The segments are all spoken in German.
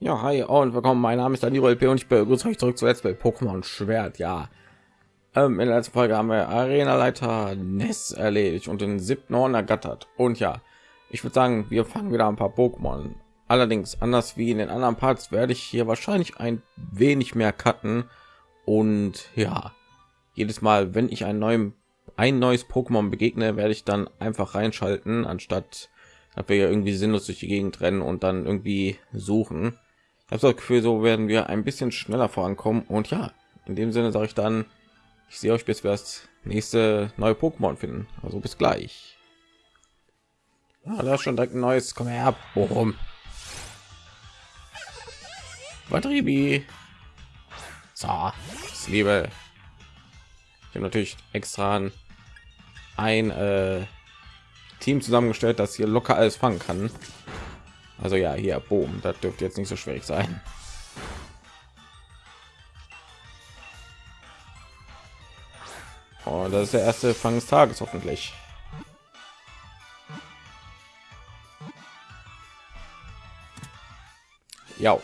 Ja, hi und willkommen. Mein Name ist Daniel LP und ich begrüße euch zurück zuletzt bei Pokémon Schwert. Ja, ähm, in der letzten Folge haben wir Arena-Leiter Ness erledigt und den siebten Orden ergattert. Und ja, ich würde sagen, wir fangen wieder ein paar Pokémon. Allerdings, anders wie in den anderen Parts, werde ich hier wahrscheinlich ein wenig mehr cutten. Und ja, jedes Mal, wenn ich ein neuem ein neues Pokémon begegne, werde ich dann einfach reinschalten, anstatt dass wir irgendwie sinnlos durch die Gegend rennen und dann irgendwie suchen. Ich habe das Gefühl, so werden wir ein bisschen schneller vorankommen. Und ja, in dem Sinne sage ich dann, ich sehe euch, bis wir das nächste neue Pokémon finden. Also bis gleich. Ah, da ist schon direkt ein neues. Komm her, Bochum. Batterie. So, ich liebe. Ich habe natürlich extra ein äh, Team zusammengestellt, das hier locker alles fangen kann. Also ja, hier, boom, das dürfte jetzt nicht so schwierig sein. Und das ist der erste Fang des Tages hoffentlich. Ja.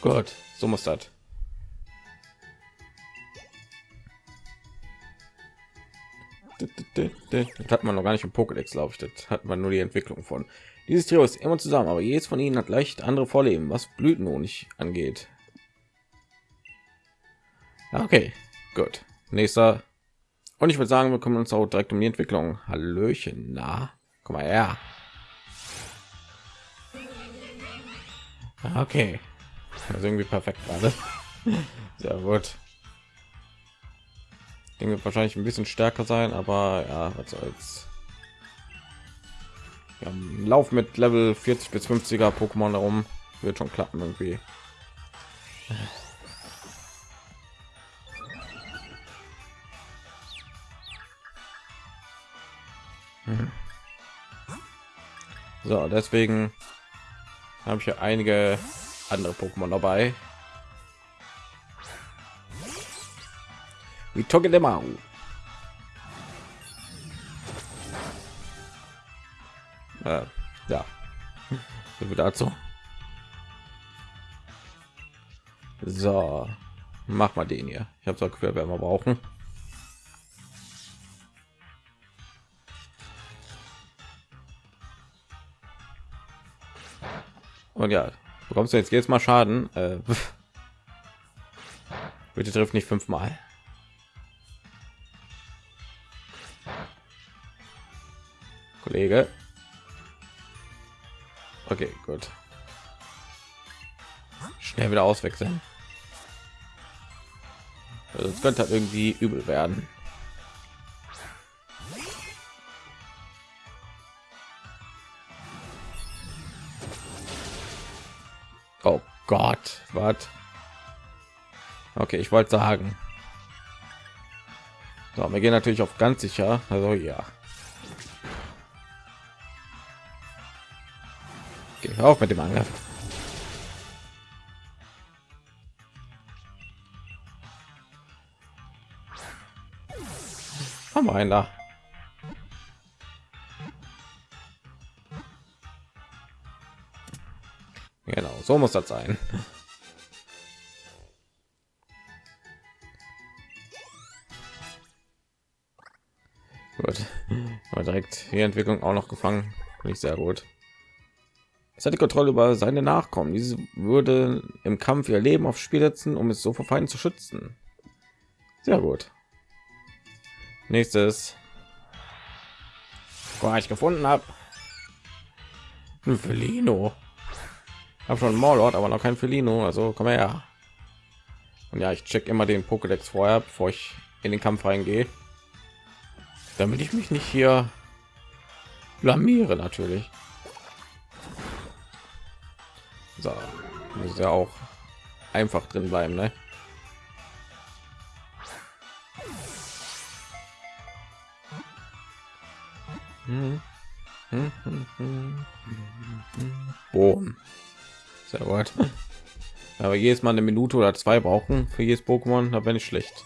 Gut, so muss das. Das hat man noch gar nicht im Pokédex, glaube ich. Das hat man nur die Entwicklung von. Dieses Trio ist immer zusammen, aber jedes von ihnen hat leicht andere Vorleben, was Blütenhonig angeht. Okay, gut. Nächster. Und ich würde sagen, wir kümmern uns auch direkt um die Entwicklung. Hallöchen, na, komm mal her. Okay, also irgendwie perfekt gerade. Sehr gut. Ding wird wahrscheinlich ein bisschen stärker sein, aber ja, was soll's. Wir Lauf mit Level 40 bis 50er Pokémon darum wird schon klappen irgendwie. Mhm. So, deswegen habe ich hier einige andere Pokémon dabei. Wie Togedemaru. Äh, ja, so viel dazu. So, mach mal den hier. Ich habe werden wir brauchen. Und ja, bekommst du jetzt jetzt mal Schaden. Äh, bitte trifft nicht fünfmal. Kollege. Okay, gut. Schnell wieder auswechseln. Also es könnte halt irgendwie übel werden. Oh Gott, was? Okay, ich wollte sagen. So, wir gehen natürlich auf ganz sicher. Also ja. Okay, auf mit dem Angriff. Komm rein da. Genau, so muss das sein. Gut, aber direkt die Entwicklung auch noch gefangen, nicht sehr gut. Es hat die Kontrolle über seine Nachkommen. Diese würde im Kampf ihr Leben aufs Spiel setzen, um es so vor Feinden zu schützen. Sehr gut. Nächstes. Boah, ich gefunden habe. Ein Felino. Habe schon Morlord, aber noch kein Felino. Also komm her. Und ja, ich check immer den Pokédex vorher, bevor ich in den Kampf reingehe, damit ich mich nicht hier blamiere natürlich. So, muss ja auch einfach drin bleiben, ne? Boom. Sehr gut. Aber jedes Mal eine Minute oder zwei brauchen für jedes Pokémon, da bin ich schlecht.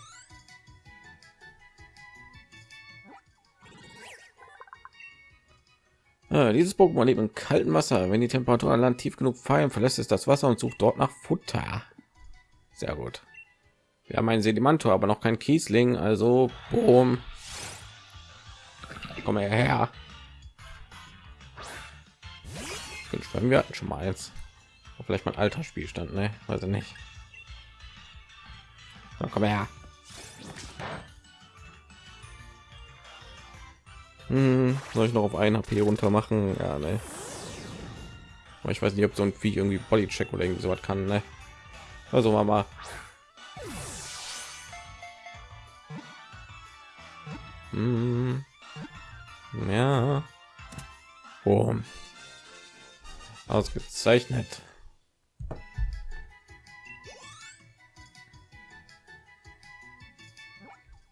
Äh, dieses Pokémon lebt im kalten Wasser. Wenn die Temperatur an Land tief genug fallen, verlässt es das Wasser und sucht dort nach Futter. Sehr gut. Wir haben einen Sedimantor, aber noch kein Kiesling, also boom. Komm her. Wir hatten schon mal eins. Vielleicht mal alter Spielstand, ne? Weiß ich nicht. So, komm her. Hm, soll ich noch auf ein HP runter machen? Ja, ne. Aber ich weiß nicht, ob so ein Vieh irgendwie Bodycheck oder irgendwie so was kann, ne? Also mal. Hm. Ja. Oh. Ausgezeichnet.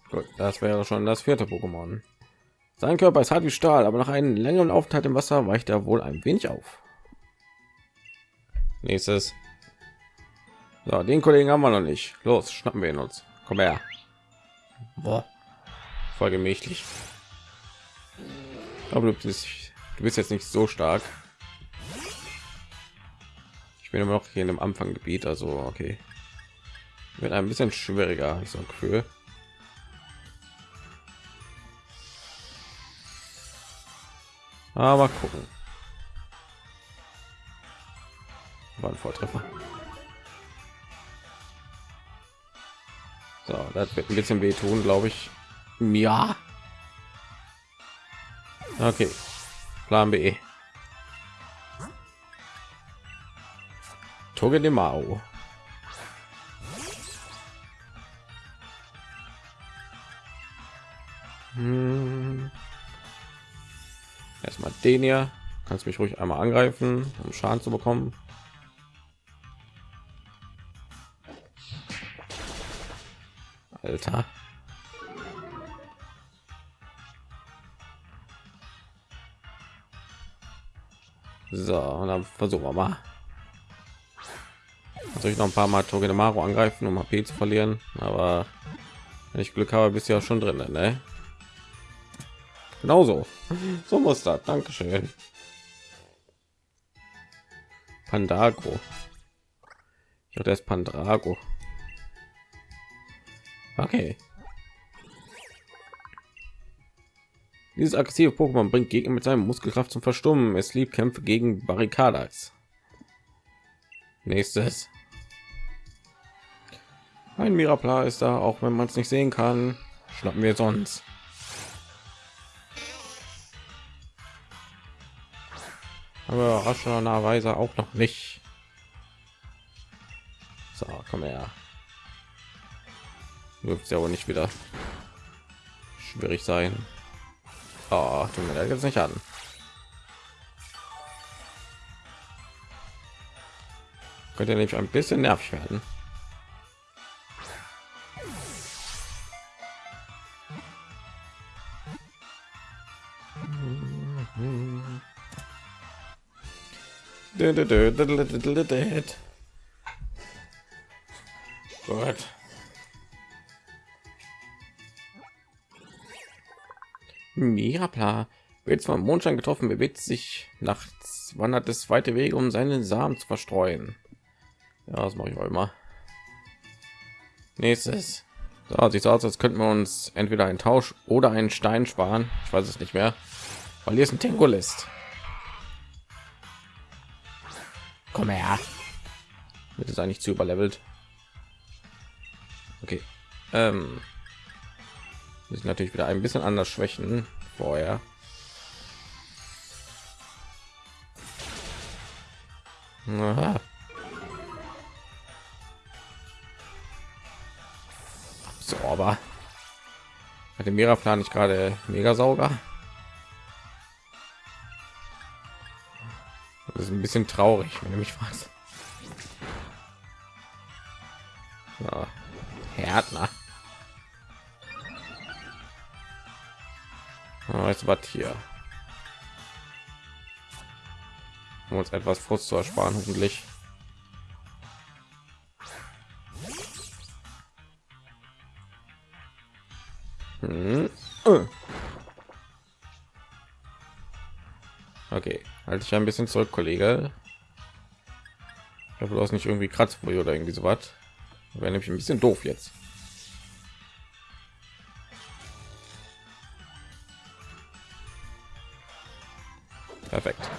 Gut, das wäre schon das vierte Pokémon. Sein Körper ist hart wie Stahl, aber nach einem längeren Aufenthalt im Wasser weicht er wohl ein wenig auf. Nächstes. So, den Kollegen haben wir noch nicht. Los, schnappen wir ihn uns. Komm her. Boah. Voll gemächlich. Aber du bist, du bist jetzt nicht so stark. Ich bin immer noch hier in dem Anfanggebiet, also okay. Wird ein bisschen schwieriger, ich so ein Gefühl. Aber gucken. War ein Vortreffer. So, das wird ein bisschen wehtun, glaube ich. Ja. Okay. Plan B. Toge den hier. Kannst mich ruhig einmal angreifen, um Schaden zu bekommen. Alter. So, und dann versuchen wir mal. Soll ich noch ein paar Mal Togedemaru angreifen, um HP zu verlieren? Aber wenn ich Glück habe, bist du ja schon drin, ne? Genauso. So muss das. Dankeschön. Pandago. Hatte erst Pandrago. Okay. Dieses aggressive Pokémon bringt Gegner mit seinem Muskelkraft zum Verstummen. Es liebt Kämpfe gegen Barrikadas. Nächstes. Ein Mirapla ist da, auch wenn man es nicht sehen kann. Schnappen wir sonst. Aber rationalerweise auch noch nicht. So, komm her. Wird ja wohl nicht wieder schwierig sein. Oh, tut mir jetzt nicht an. Könnte nämlich ein bisschen nervig werden. Gut. Mirapla wird vom Mondschein getroffen, bewegt sich nachts, wandert es weite Wege, um seinen Samen zu verstreuen. Ja, das mache ich auch immer. Nächstes. So, sieht so aus, als könnten wir uns entweder einen Tausch oder einen Stein sparen. Ich weiß es nicht mehr. Weil hier ist ein Tengolist. Komm her. Wird es eigentlich zu überlevelt? Okay. Ähm, ist natürlich wieder ein bisschen anders schwächen vorher. Aha. So, aber hat der Miraplan nicht gerade mega sauger? Das ist ein bisschen traurig, wenn du mich fragst. So. Härtner. Weißt was hier? Um uns etwas Frust zu ersparen, hoffentlich. Hm. Okay, halte ich ein bisschen zurück, Kollege. Ich hoffe, du hast nicht irgendwie Kratzfurche oder irgendwie so was. Wäre nämlich ein bisschen doof jetzt. Perfekt.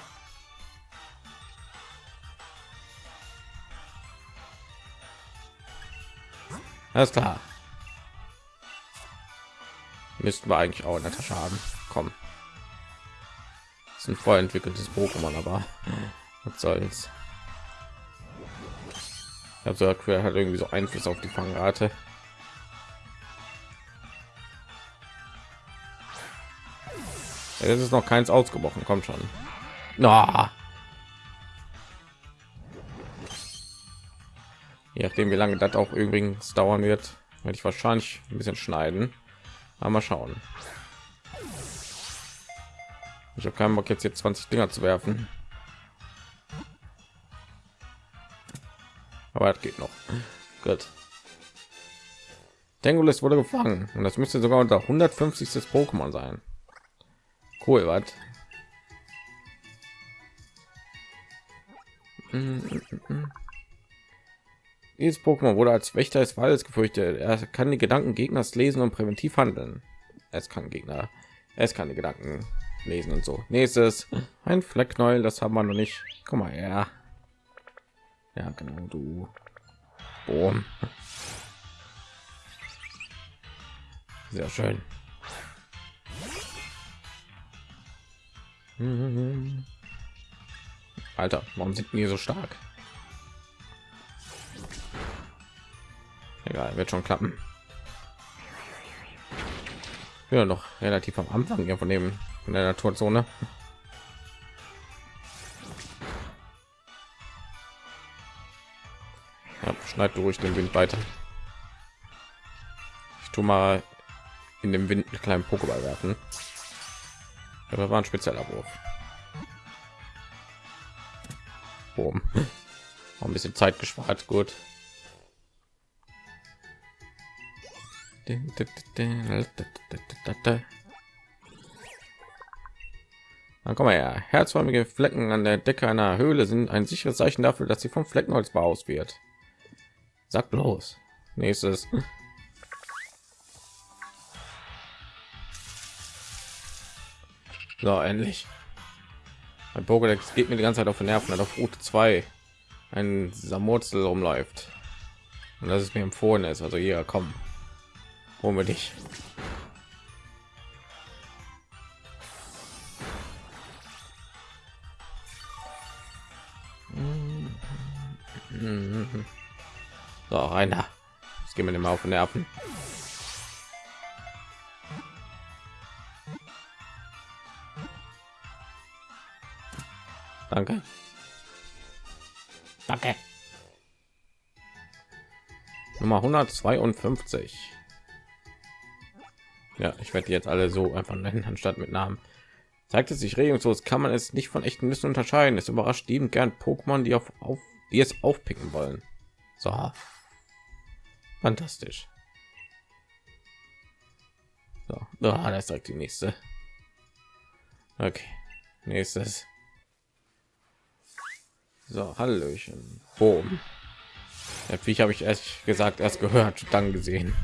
Alles klar. Müssten wir eigentlich auch in der Tasche haben. Komm. Ein vorentwickeltes Pokémon, aber was soll's. Also hat irgendwie so Einfluss auf die Fangrate. Es ist noch keins ausgebrochen, kommt schon. Na. Je nachdem, wie lange das auch übrigens dauern wird, werde ich wahrscheinlich ein bisschen schneiden. Aber mal schauen. Ich habe keinen Bock jetzt hier 20 Dinger zu werfen. Aber das geht noch. Gut. Tengulis wurde gefangen und das müsste sogar unter 150. Pokémon sein. Cool, was? Dieses Pokémon wurde als Wächter des Waldes gefürchtet. Er kann die Gedanken Gegners lesen und präventiv handeln. Es kann Gegner, es kann die Gedanken lesen und so. Nächstes ein Flecknäuel, das haben wir noch nicht. Guck mal, ja, ja, genau du. Boom. Sehr schön. Alter, warum sind wir so stark? Egal, wird schon klappen. Ja, noch relativ am Anfang ja von dem von der Naturzone. Ja, schneid durch den Wind weiter. Ich tu mal in dem Wind einen kleinen Pokéball werfen. Aber war ein spezieller Wurf. Boom. Auch ein bisschen Zeit gespart, gut. Dann kommen wir ja. Herzförmige Flecken an der Decke einer Höhle sind ein sicheres Zeichen dafür, dass sie vom Fleckenholz aus wird. Sag bloß. Nächstes. So, endlich. Mein Pokédex geht mir die ganze Zeit auf den Nerven, auf Route 2 ein Samurzel rumläuft. Und das ist mir empfohlen ist. Also hier, komm. Holen wir dich. So, einer. Das gehen wir dem auf den Nerven. Danke. Danke. Nummer 152. Ja, ich werde jetzt alle so einfach nennen, anstatt mit Namen. Zeigt es sich regungslos, kann man es nicht von echten Nüssen unterscheiden. Es überrascht liebend gern Pokémon, die auf, auf die es aufpicken wollen. So. Fantastisch. So, oh, das ist direkt die nächste. Okay, nächstes. So, Hallöchen. Boom. Der habe ich erst gesagt, erst gehört, dann gesehen.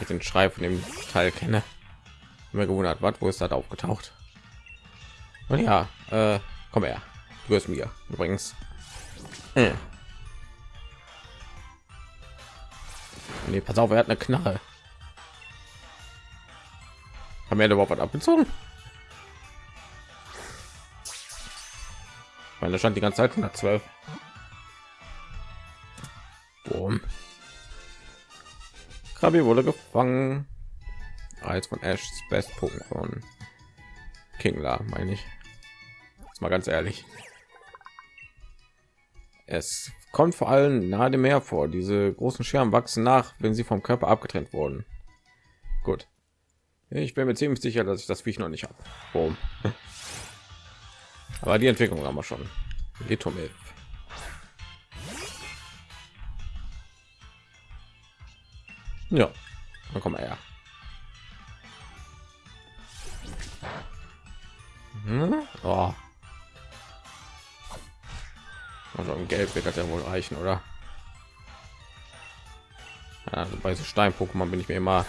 Ich den Schrei von dem Teil kenne. Mir gewundert, was, wo ist das aufgetaucht? Und ja, äh, komm her. Du bist mir übrigens. Hm. Nee, pass auf, er hat eine Knarre. Haben wir überhaupt was abgezogen? Weil da stand die ganze Zeit 112. Boom. Krabi wurde gefangen. Als von Ash's Best Pokémon. Kingler, meine ich. Jetzt mal ganz ehrlich. Es kommt vor allem nahe dem Meer vor. Diese großen Scherben wachsen nach, wenn sie vom Körper abgetrennt wurden. Gut. Ich bin mir ziemlich sicher, dass ich das Viech noch nicht habe. Aber die Entwicklung haben wir schon. Litomilf. Ja, dann kommen wir her. Hm? Oh. Also im Gelb wird das ja wohl reichen, oder? Also bei so Stein-Pokémon bin ich mir immer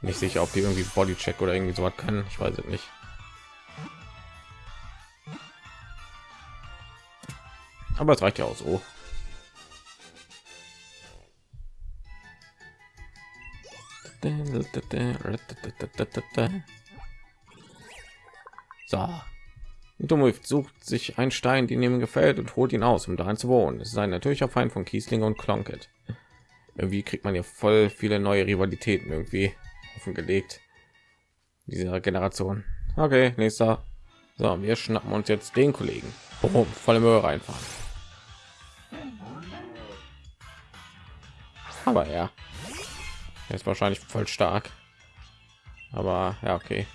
nicht sicher, ob die irgendwie Bodycheck oder irgendwie so was können. Ich weiß es nicht. Aber es reicht ja auch so. So. Dummwolf sucht sich einen Stein, den ihm gefällt und holt ihn aus, um darin zu wohnen. Es ist ein natürlicher Feind von Kiesling und Klonket. Irgendwie kriegt man ja voll viele neue Rivalitäten irgendwie offengelegt. Dieser Generation. Okay, nächster. So, wir schnappen uns jetzt den Kollegen. Boom, volle Möhre reinfahren. Aber ja, er ist wahrscheinlich voll stark. Aber ja, okay.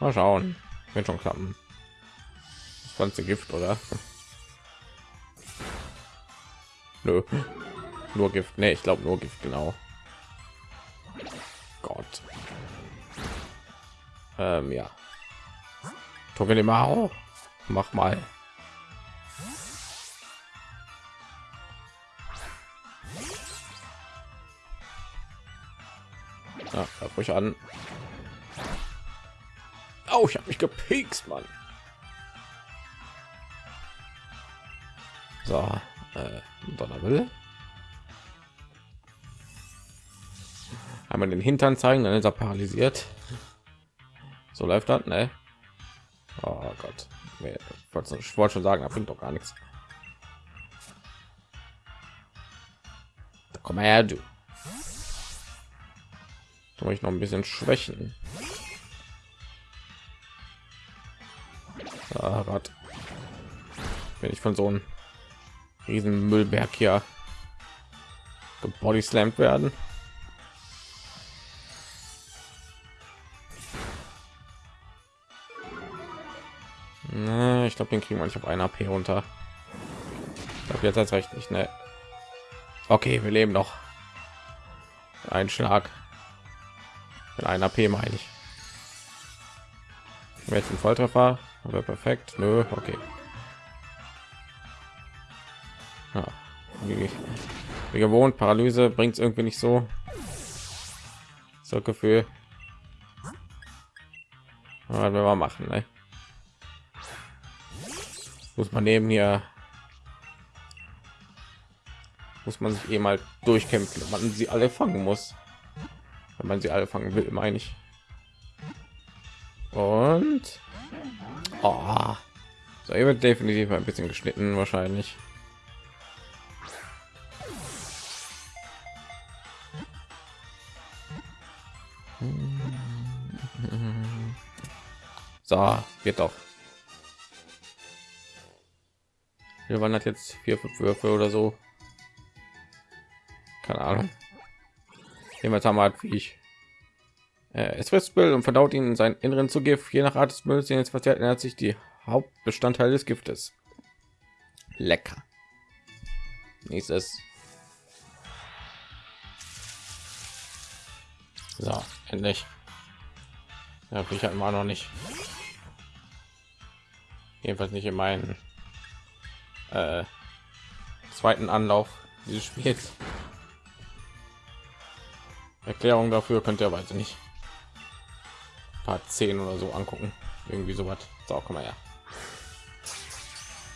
Mal schauen. Wird schon klappen. Ganze Gift, oder? Nö. Nur Gift. Nee, ich glaube nur Gift, genau. Gott. Ähm, ja. Togenemao. Mach mal. Ja, ruhig an. Oh, ich habe mich gepikst, Mann. So, äh, Donnerwille. Einmal den Hintern zeigen, dann ist er paralysiert. So läuft das, ne? Oh Gott. Ich wollte schon sagen, da bringt doch gar nichts. Da komm her, du. Da ich noch ein bisschen schwächen. Ah, Gott. Wenn ich von so einem riesen Müllberg hier gebodyslammt werden. ich glaube, den kriegen wir nicht auf ein AP runter. Ich glaube, jetzt als recht nicht, ne? Okay, wir leben noch. Ein Schlag. Mit einer AP meine ich. Jetzt ein Volltreffer, aber perfekt. Nö, okay. Wie gewohnt, Paralyse bringt es irgendwie nicht so. So Gefühl. Aber wir mal machen, ne? Muss man neben hier muss man sich eh mal durchkämpfen, wenn man sie alle fangen muss wenn man sie alle fangen will, meine ich. Und oh. so, wird definitiv ein bisschen geschnitten, wahrscheinlich. So, geht doch. Wir waren jetzt vier, fünf Würfe oder so. Keine Ahnung. Jedenfalls haben halt wie ich. Äh, es frisst Müll und verdaut ihn in seinen Inneren zu Gift. Je nach Art des Mülls, den jetzt verzehrt, ändert sich die Hauptbestandteil des Giftes. Lecker. Nächstes. So, endlich. Ja, ich hatten wir noch nicht. Jedenfalls nicht in meinen äh, zweiten Anlauf dieses Spiels. Erklärung dafür könnt ihr weiß nicht Part 10 oder so angucken. Irgendwie so was. So, komm mal her.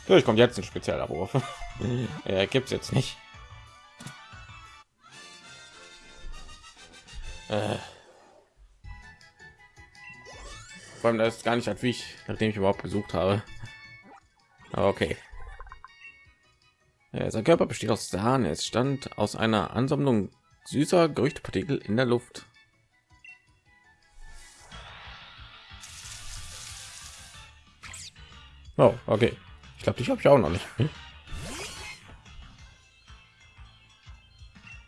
Durch kommt jetzt ein spezieller Wurf. er gibt es jetzt nicht. Äh. Vor allem das ist gar nicht hat wie ich, nachdem ich überhaupt besucht habe. Okay. Ja, sein Körper besteht aus Sahne. Es stand aus einer Ansammlung süßer Gerüchtepartikel in der Luft. Oh, okay. Ich glaube, ich habe ich auch noch nicht. Hm?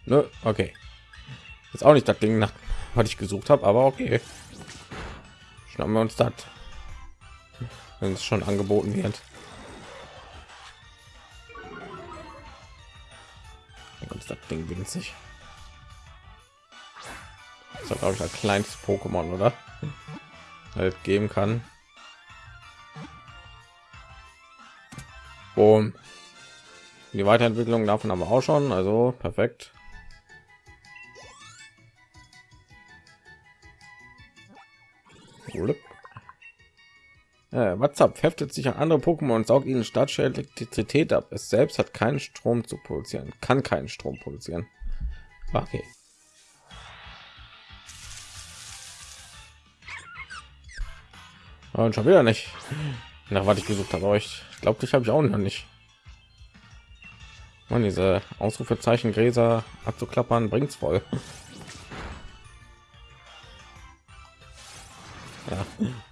Nö, okay jetzt auch nicht das Ding, nach was ich gesucht habe, aber okay. Schnappen wir uns das, wenn es schon angeboten wird. Das Ding winzig. Das ist glaube ich ein kleines Pokémon, oder? Halt geben kann. Boom. Die Weiterentwicklung davon haben wir auch schon, also perfekt. Äh, WhatsApp heftet sich an andere Pokémon und saugt ihnen statische Elektrizität ab. Es selbst hat keinen Strom zu produzieren, kann keinen Strom produzieren. Okay. Und schon wieder nicht. Nach was ich gesucht habe, euch glaube, ich habe ich auch noch nicht. Und diese Ausrufezeichen Gräser abzuklappern bringt's voll. Ja,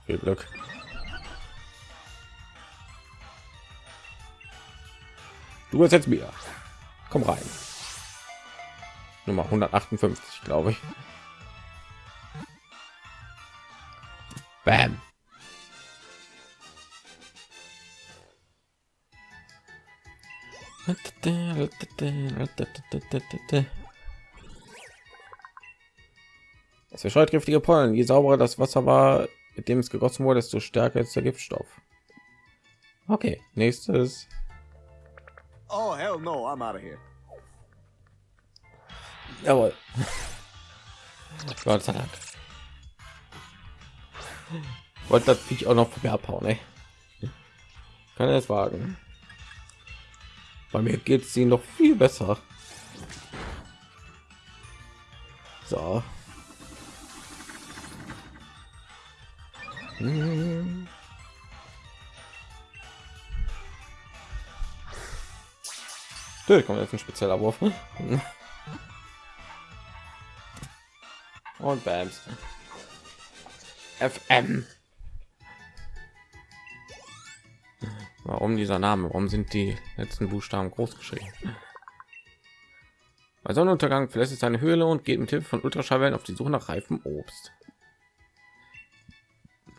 viel Glück. Du bist jetzt mir. Komm rein. Nummer 158, glaube ich. Bam. Es verscheut giftige Pollen. Je sauberer das Wasser war, mit dem es gegossen wurde, desto stärker ist der Giftstoff. Okay, nächstes. Hell no, I'm out of here. Jawohl. Gott sei Dank. Wollte das ich auch noch von mir abhauen, ey. Kann er es wagen? Bei mir geht es ihnen noch viel besser. So. Hm. Kommt jetzt ein spezieller Wurf. Und Bams. FM. Warum dieser Name? Warum sind die letzten Buchstaben groß geschrieben? Bei Sonnenuntergang verlässt es seine Höhle und geht mit Hilfe von Ultraschallwellen auf die Suche nach reifem Obst.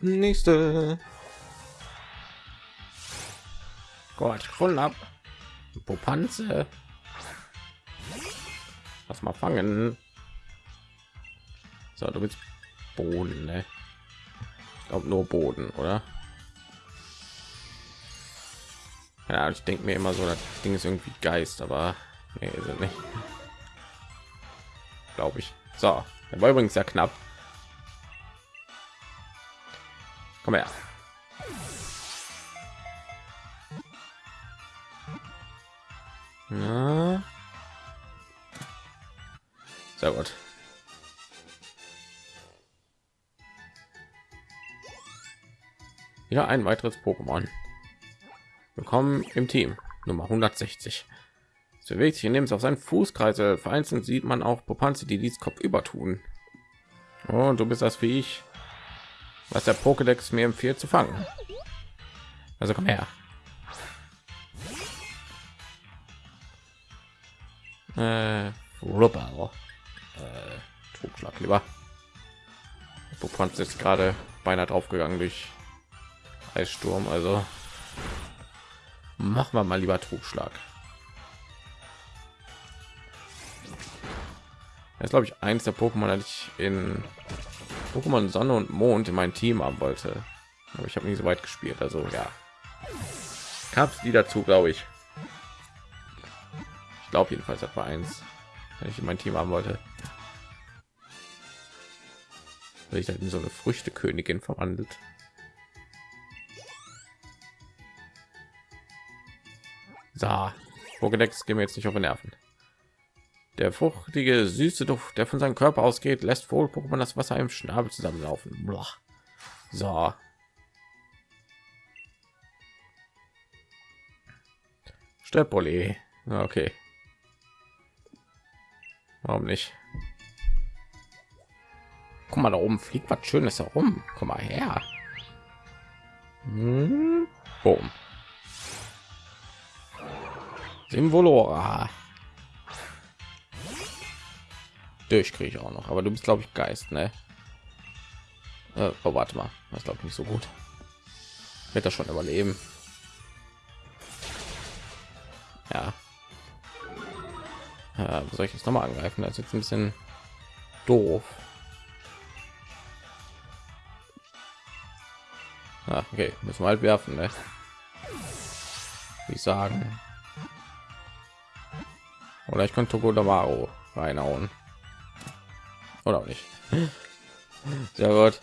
Nächste. Gott, voll ab. Popanze. Lass mal fangen. So, du bist Boden, ne? Ich glaube nur Boden, oder? Ja, ich denke mir immer so, das Ding ist irgendwie Geist, aber nee, sind nicht. Glaube ich. So, der war übrigens sehr knapp. Komm her. Ja. Sehr gut. Wieder ein weiteres Pokémon. Willkommen im Team Nummer 160. Es bewegt sich, indem es auf seinen Fußkreise vereinzelt sieht man auch Popanze, die dies Kopf über tun. Und du bist das wie ich, was der Pokédex mir empfiehlt zu fangen. Also komm her. Äh, Rubber. Äh, Trugschlag lieber. Popanze ist gerade beinahe draufgegangen durch Eissturm, also machen wir mal lieber Trugschlag. Das glaube ich eins der Pokémon, das ich in Pokémon Sonne und Mond in mein Team haben wollte. Aber ich habe nie so weit gespielt, also ja. Gab die dazu, glaube ich. Glaube jedenfalls das war eins, wenn ich in mein Team haben wollte. Weil ich dann in so eine Früchtekönigin verwandelt. So, Pokédex gehen wir jetzt nicht auf den Nerven. Der fruchtige, süße Duft, der von seinem Körper ausgeht, lässt wohl Pokémon das Wasser im Schnabel zusammenlaufen. Boah. So. Stepoli. Okay. Warum nicht? Guck mal, da oben fliegt was Schönes herum. Komm mal her. Hm. Boom. Simvolora. Durch kriege ich auch noch, aber du bist glaube ich Geist, ne? Äh, oh, warte mal, das glaube ich nicht so gut. Wird das schon überleben? Ja. Ja soll ich jetzt noch mal angreifen? Das ist jetzt ein bisschen doof. Ah, okay, müssen wir halt werfen, ne? wie sagen oder ich könnte Godamaro reinhauen oder auch nicht sehr gut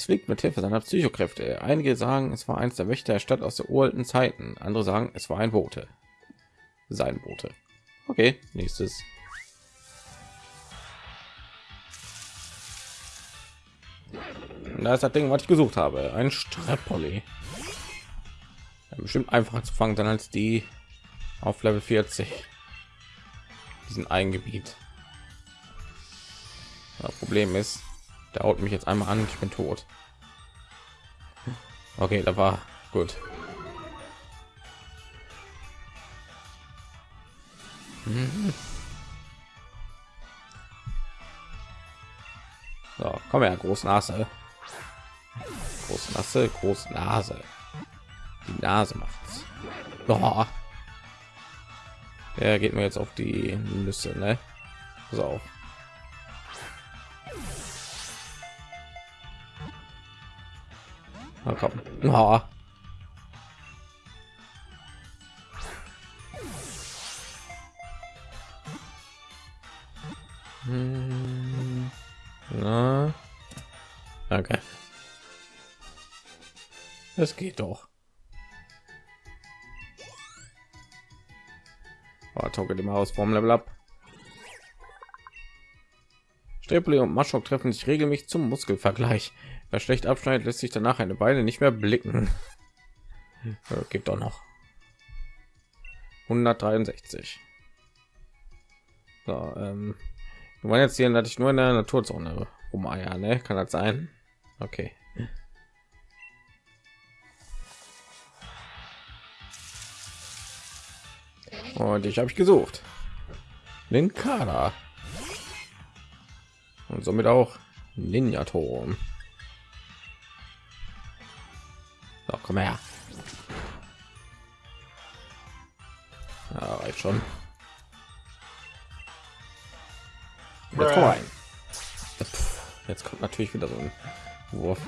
Es fliegt mit Hilfe seiner Psychokräfte. Einige sagen, es war eins der Wächter der Stadt aus der uralten Zeiten. Andere sagen, es war ein Bote. Sein Bote. Okay, nächstes. da ist das Ding, was ich gesucht habe. Ein Strepoli. Bestimmt einfacher zu fangen dann als die auf Level 40. Diesen Eingebiet. Das Problem ist, der haut mich jetzt einmal an, ich bin tot. Okay, da war gut. So, komm her, große Nase. Große Nase, große Nase. Die Nase macht's. Oh. Der geht mir jetzt auf die Nüsse, ne? So. Na komm. Oh. Hm. Na. Okay. Es geht doch. Oh, Togge die Maus vom Level up. Strepoli und Maschok treffen sich regelmäßig zum Muskelvergleich. Wer schlecht abschneidet, lässt sich danach eine Beine nicht mehr blicken. Gibt doch noch 163. So, ähm, du meinst jetzt hier, dass ich nur in der Naturzone rumeier, ne? Kann das sein? Okay. Und ich habe ich gesucht. Linkada. Und somit auch Ninja So, komm her. Ja, reicht schon. Jetzt, rein. Jetzt kommt natürlich wieder so ein Wurf.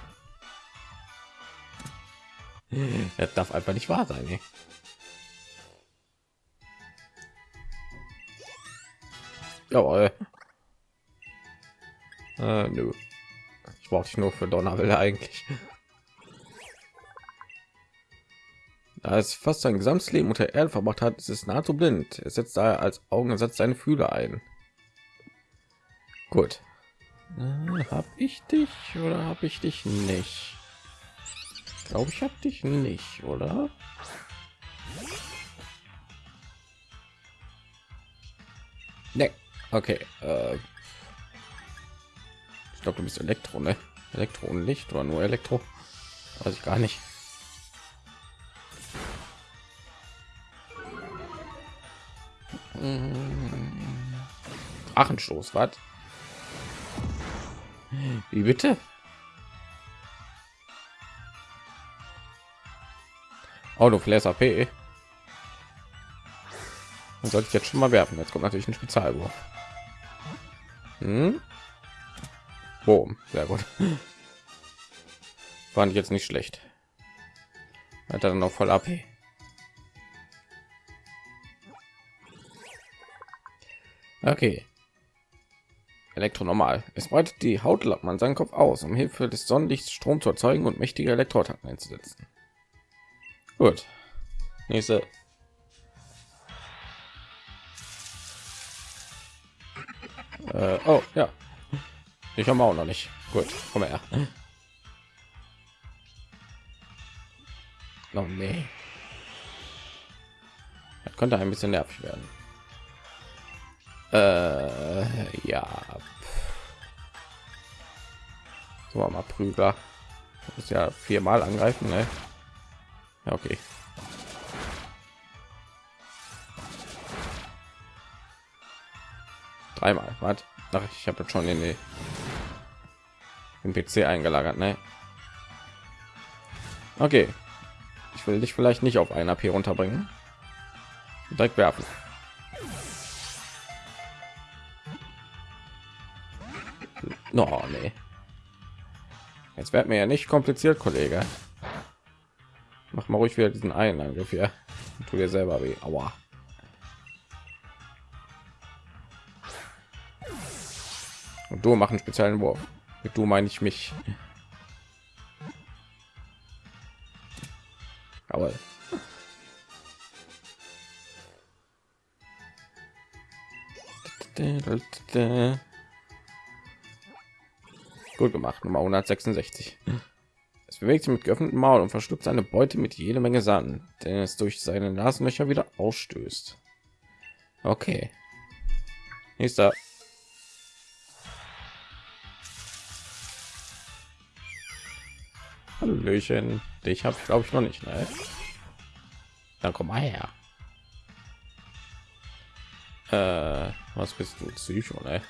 Das darf einfach nicht wahr sein. Ey. Jawohl. Äh, nö. Ich brauche dich nur für Donnerwelle eigentlich. Da es fast sein gesamtes Leben unter Erde verbracht hat, ist es nahezu blind. Es setzt daher als Augensatz seine Fühler ein. Gut. Äh, hab ich dich oder habe ich dich nicht? Glaube ich habe dich nicht, oder? Ne. Okay. Äh, ich glaube, du bist Elektro, ne? Elektro oder nur Elektro? Weiß ich gar nicht. Achenstoß, was? Wie bitte? Auto Flash AP. sollte ich jetzt schon mal werfen. Jetzt kommt natürlich ein Spezialwurf. Hm? Boom, sehr gut. Fand ich jetzt nicht schlecht. Hat er dann noch voll AP. Okay. Elektro normal. Es breitet die Hautlappen an seinen Kopf aus, um Hilfe des Sonnenlichts Strom zu erzeugen und mächtige Elektroattacken einzusetzen. Gut. Nächste. Äh, oh, ja. Ich habe auch noch nicht. Gut, komm her. Oh, nee. Das könnte ein bisschen nervig werden. Äh, ja. So mal Prügler. Muss ja viermal angreifen, ne? Ja, okay. Dreimal. Was? Ach, ich habe schon in im PC eingelagert, ne? Okay. Ich will dich vielleicht nicht auf ein AP runterbringen. Direkt werfen. No, nee. Jetzt wird mir ja nicht kompliziert, Kollege. Mach mal ruhig wieder diesen einen Angriff hier. Tu dir selber weh. Aua. Und du machen speziellen Wurf. Mit du meine ich mich. Jawohl. Gut gemacht, Nummer 166. Es bewegt sich mit geöffnetem Maul und verschluckt seine Beute mit jede Menge Sand, den es durch seine Nasenlöcher wieder ausstößt. Okay. Nächster. Hallöchen. Dich habe ich glaube ich noch nicht. Ne? Dann komm mal her. Äh, was bist du? Psycho, ne?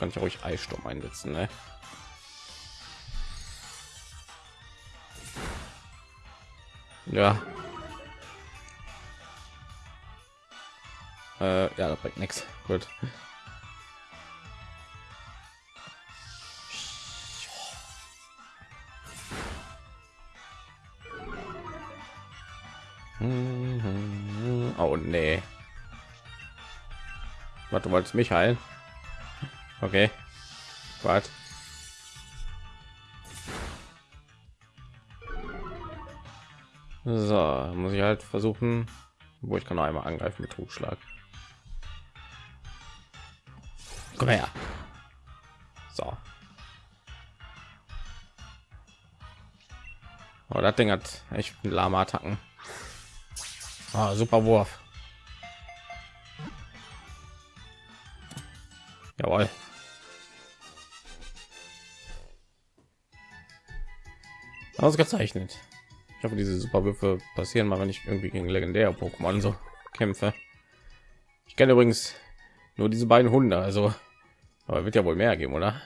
Kann ich ruhig Eissturm einsetzen, ne? Ja. Äh, ja, das bringt nichts. Gut. Oh nee. Was du wolltest mich heilen? Okay. Was? So, muss ich halt versuchen, wo ich kann noch einmal angreifen mit Trugschlag. Komm her. So. Oh, das Ding hat echt lahme Attacken. Ah, super Wurf. Jawohl. Ausgezeichnet. Ich hoffe, diese Superwürfe passieren mal, wenn ich irgendwie gegen legendäre Pokémon so kämpfe. Ich kenne übrigens nur diese beiden Hunde, also aber wird ja wohl mehr geben, oder?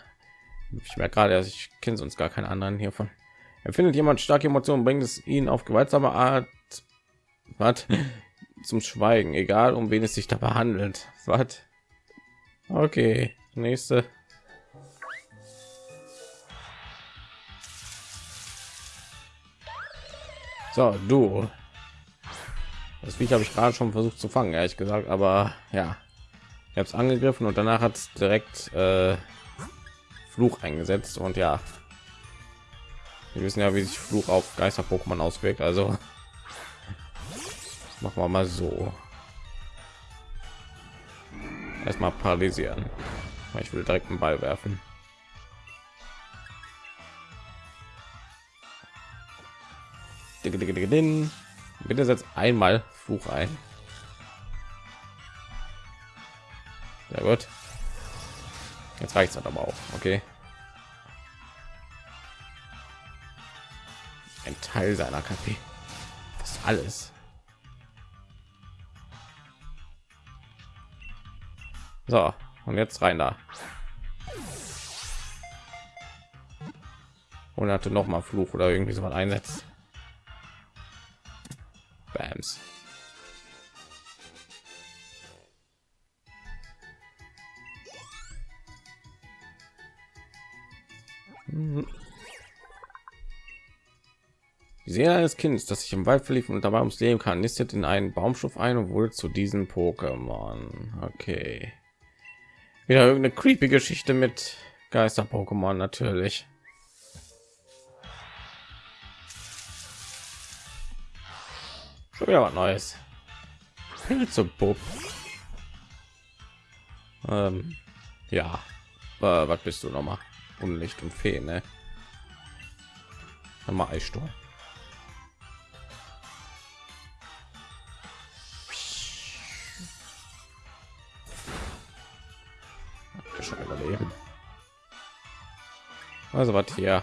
Ich merke gerade, dass ich kenne sonst gar keine anderen hiervon. Empfindet jemand starke Emotionen, bringt es ihn auf gewaltsame Art was zum Schweigen, egal um wen es sich dabei handelt. Was? Okay, nächste. So, du. Das Viech habe ich gerade schon versucht zu fangen, ehrlich gesagt, aber ja, ich habe es angegriffen und danach hat es direkt äh, Fluch eingesetzt und ja, wir wissen ja, wie sich Fluch auf Geister-Pokémon auswirkt, also machen wir mal so. Erstmal paralysieren. Ich will direkt einen Ball werfen. Bitte setzt einmal Fluch ein. Sehr gut. Jetzt reicht es aber auch. Okay. Ein Teil seiner KP. Das alles. So, und jetzt rein da. Und hatte noch mal Fluch oder irgendwie so was einsetzt. Bams. Die Seele eines Kindes, das sich im Wald verlief und dabei ums Leben kann, nistet in einen Baumstoff ein und wurde zu diesen Pokémon. Okay. Wieder irgendeine creepy Geschichte mit Geister-Pokémon natürlich. Schon wieder was Neues. Pilzebub. Ähm, ja. Äh, was bist du noch mal? Unlicht und Fee, ne? Mal Eissturm. schon überleben. Also was hier?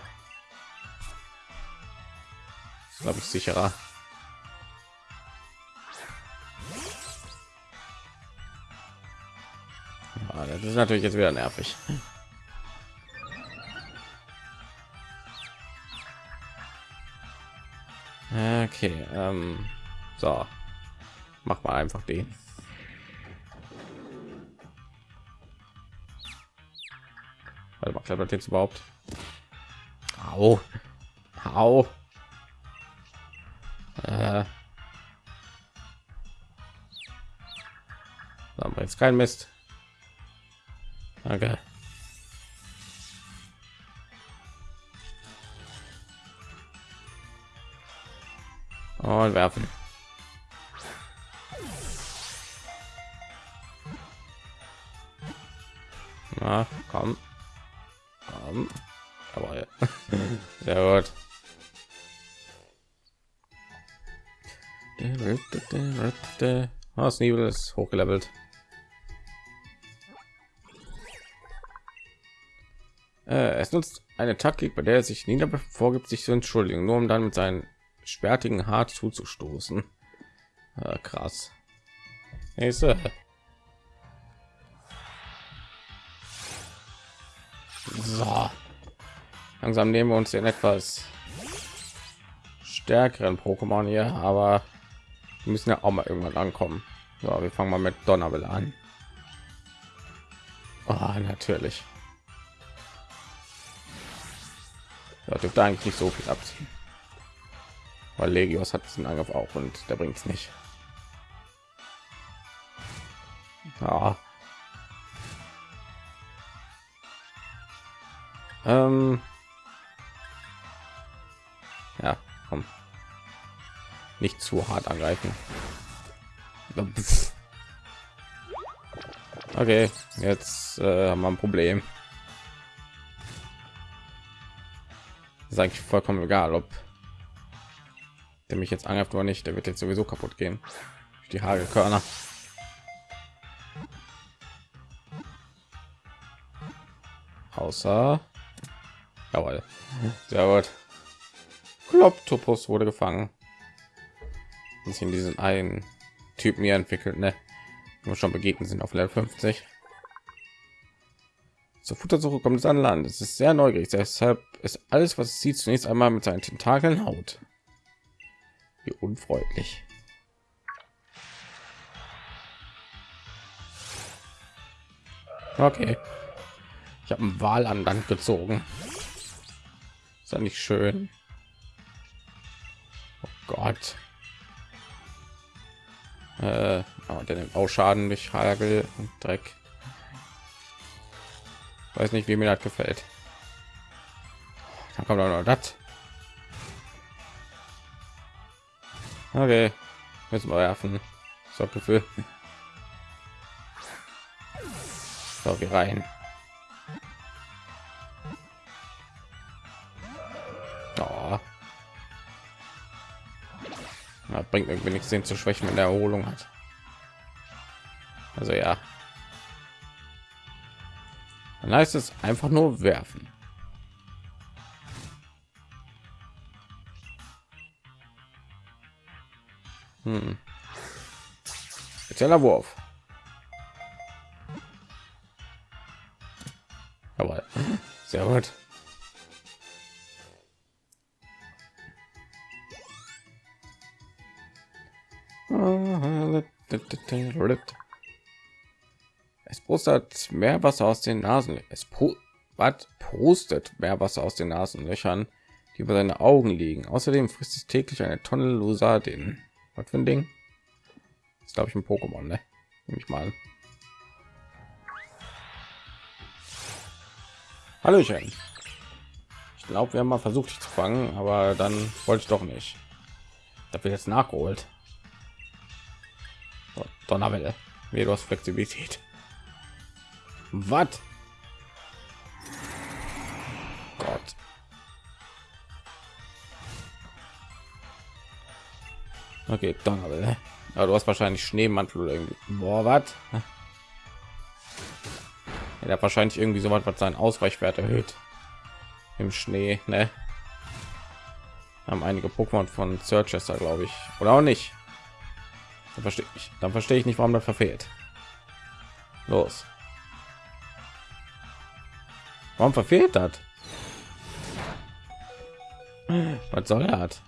Glaube ich sicherer. Ja, das ist natürlich jetzt wieder nervig. Okay, ähm, so, mach mal einfach den. Warte mal, klettert jetzt überhaupt? Au. Au. Äh. Jetzt kein Mist. Okay. Und werfen. Na, komm. Komm. Aber sehr gut. Das Nebel ist hochgelevelt. Äh, es nutzt eine Taktik, bei der er sich nieder vorgibt, sich zu entschuldigen, nur um dann mit seinen spertigen Hart zuzustoßen. Äh, krass. Nächste. So. Langsam nehmen wir uns den etwas stärkeren Pokémon hier, aber wir müssen ja auch mal irgendwann ankommen. So, wir fangen mal mit Donnerwelle an. Oh, natürlich. Da dürfte eigentlich nicht so viel abziehen. Weil Legios hat diesen Angriff auch und der bringt es nicht. Ja. Ähm. Ja, komm. Nicht zu hart angreifen. Okay, jetzt äh, haben wir ein Problem. Ist eigentlich vollkommen egal, ob der mich jetzt angreift oder nicht. Der wird jetzt sowieso kaputt gehen. Die Hagelkörner. Außer, jawohl, sehr gut. Kloptopus wurde gefangen. Und in diesen einen Typen hier entwickelt, ne? Wir schon begegnet sind auf Level 50. Zur Futtersuche kommt es an Land. Es ist sehr neugierig, deshalb ist alles, was es sieht, zunächst einmal mit seinen Tentakeln haut. Wie unfreundlich. Okay. Ich habe einen Wal an Land gezogen. Ist ja nicht schön. Oh Gott. Äh, oh, der nimmt auch Schaden durch Hagel und Dreck. Weiß nicht, wie mir das gefällt. Dann kommt auch noch das. Okay, müssen wir werfen. So Gefühl. So, wir rein. Oh. Bringt irgendwie nichts, den zu schwächen, wenn der Erholung hat. Also ja, dann heißt es einfach nur werfen. Hm. Spezieller Wurf. Aber sehr gut. Es pustet mehr Wasser aus den Nasen. Es was pustet mehr Wasser aus den Nasenlöchern, die über seine Augen liegen. Außerdem frisst es täglich eine Tonne Lusadin. Was für ein Ding? Ist glaube ich ein Pokémon, ne? Nehme ich mal. Hallöchen. Ich glaube, wir haben mal versucht, dich zu fangen, aber dann wollte ich doch nicht. Da wird jetzt nachgeholt. Donnerwelle. Wie du hast Flexibilität. Was? Gott. Okay, Donnerwelle. Aber du hast wahrscheinlich Schneemantel oder irgendwie. Boah, was? Er hat wahrscheinlich irgendwie so was, was seinen Ausweichwert erhöht. Im Schnee, ne? Haben einige Pokémon von Searchester, glaube ich. Oder auch nicht. Dann verstehe ich. Dann ich nicht, warum das verfehlt. Los. Warum verfehlt hat? Was soll er hat?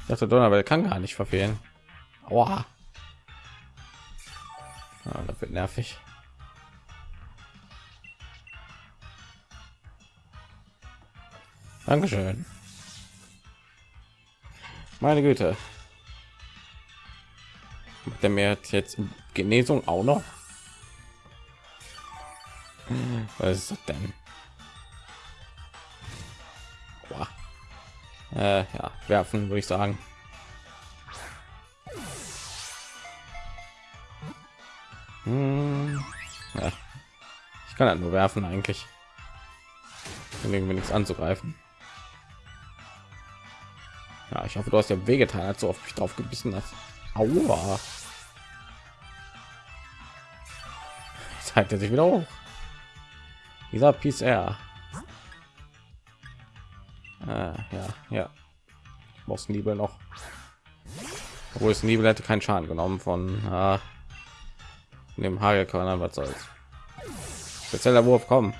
Ich dachte, Donnerwelt kann gar nicht verfehlen. Aua. Ah, das wird nervig. Dankeschön. Meine Güte. Der er mir jetzt Genesung auch noch? Was ist das denn? Äh, ja, werfen würde ich sagen. Hm, ja. Ich kann halt nur werfen eigentlich. irgendwie nichts anzugreifen. Ja, ich hoffe, du hast ja wehgetan, als du auf mich drauf gebissen hast. Aua. Zeigt er sich wieder hoch. Dieser Peace Air. Ah, ja, ja. Muss Nibel noch. Obwohl es Nibel hätte keinen Schaden genommen von ah, dem Hagelkörner. Was soll's? Spezieller Wurf kommen.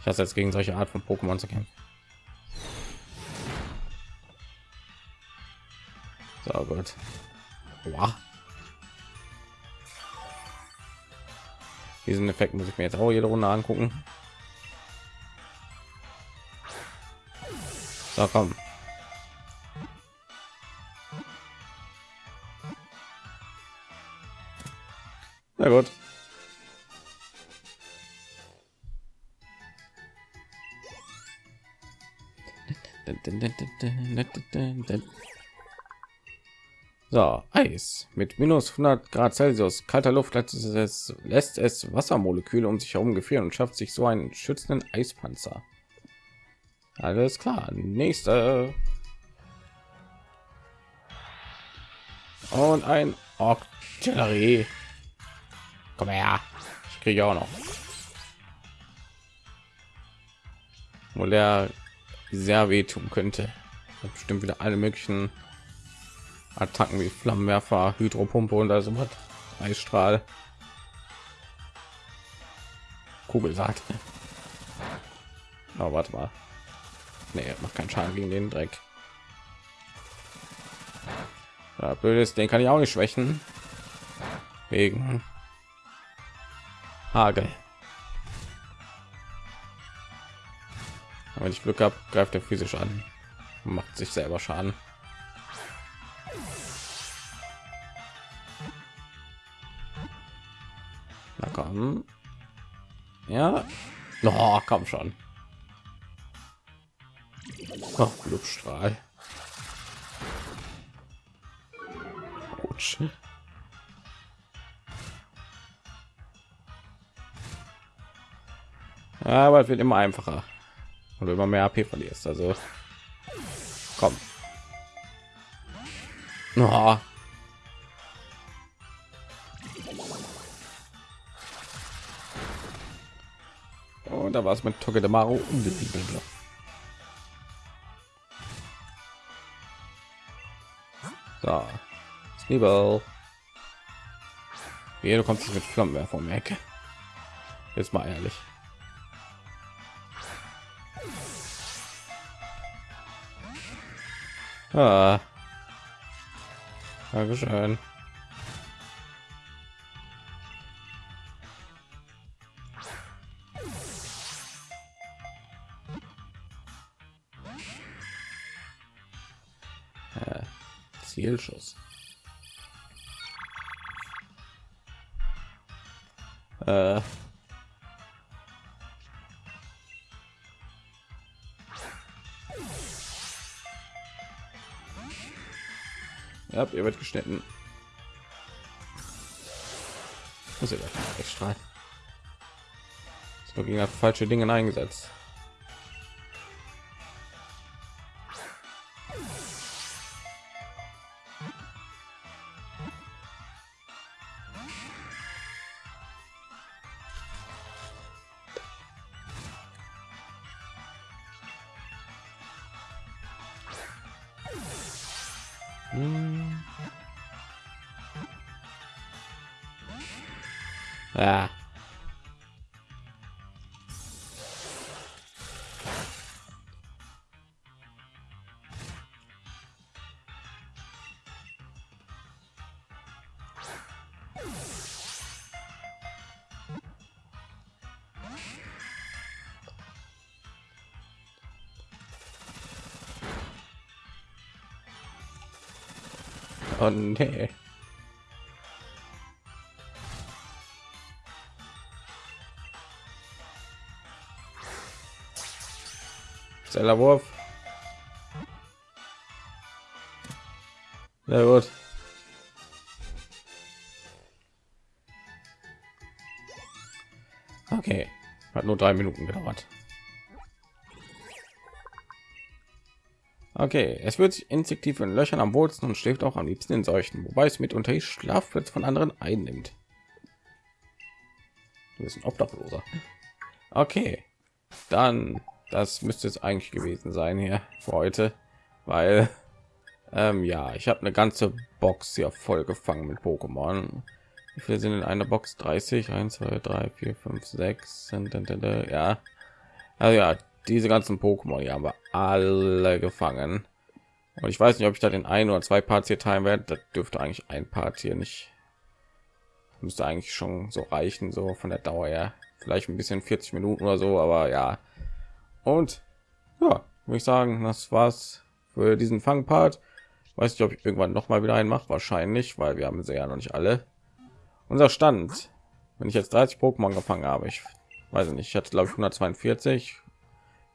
Ich hasse jetzt gegen solche Art von Pokémon zu kämpfen. So gut. Wow. Diesen Effekt muss ich mir jetzt auch jede Runde angucken. So, komm. Na gut. So, Eis mit minus 100 Grad Celsius, kalter Luft lässt es, lässt es Wassermoleküle um sich herum gefrieren und schafft sich so einen schützenden Eispanzer. Alles klar, nächste. Und ein Octillery. Komm her. Ich kriege auch noch. Wo der sehr wehtun könnte. Bestimmt wieder alle möglichen Attacken wie Flammenwerfer, Hydropumpe und also was. Eisstrahl. Kugelsaat. Aber oh, warte mal. Nee, macht keinen Schaden gegen den Dreck. Ja, blöd ist, den kann ich auch nicht schwächen. Wegen Hagel. wenn ich Glück habe, greift er physisch an. Macht sich selber Schaden. Na komm. Ja. Oh, komm schon. Oh, Blutstrahl. Autsch. Aber es wird immer einfacher und immer mehr AP verlierst. Also komm. Oh. Da war es mit Togedemaru unbesiegbar. So. Sneeball. Wie du kommst mit Flammenwerfer um Ecke. Jetzt mal ehrlich. Ah. Dankeschön. Ja, wird geschnitten. Muss ich extra. Ist nur gegen falsche Dinge eingesetzt. Ah. Oh, no! Zellerwurf. Sehr gut. Okay, hat nur drei Minuten gedauert. Okay, es wird sich instinktiv in Löchern am wohlsten und schläft auch am liebsten in solchen, wobei es mitunter die Schlafplätze von anderen einnimmt. Du bist ein Obdachloser. Okay, dann das müsste es eigentlich gewesen sein hier für heute, weil ähm, ja, ich habe eine ganze Box hier voll gefangen mit Pokémon. Wie viele sind in einer Box? 30, 1, 2, 3, 4, 5, 6. Ja, also ja, diese ganzen Pokémon, die haben wir alle gefangen. Und ich weiß nicht, ob ich da den ein oder zwei Parts hier teilen werde. Das dürfte eigentlich ein Part hier nicht. Müsste eigentlich schon so reichen, so von der Dauer her. Vielleicht ein bisschen 40 Minuten oder so, aber ja. Und ja, würde ich sagen, das war's für diesen Fangpart. Weiß nicht, ob ich irgendwann noch mal wieder einen mache, wahrscheinlich, weil wir haben sie ja noch nicht alle. Unser Stand, wenn ich jetzt 30 Pokémon gefangen habe, ich weiß nicht, ich hatte glaube ich 142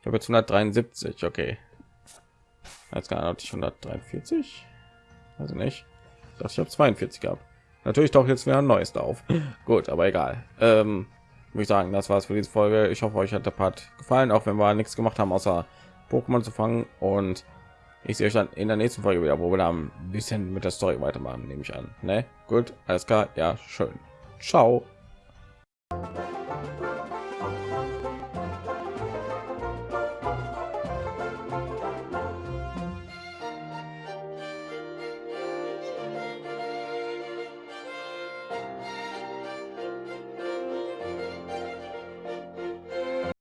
ich habe jetzt 173, okay. Jetzt gar nicht 143. Also nicht. Das ich habe 42 gehabt. Natürlich doch jetzt wieder ein neues auf. Gut, aber egal. Ähm, würde ich sagen, das war's für diese Folge. Ich hoffe, euch hat der Part gefallen, auch wenn wir nichts gemacht haben, außer Pokémon zu fangen. Und ich sehe euch dann in der nächsten Folge wieder, wo wir dann ein bisschen mit der Story weitermachen, nehme ich an. Ne? Gut, alles klar. Ja, schön. Ciao.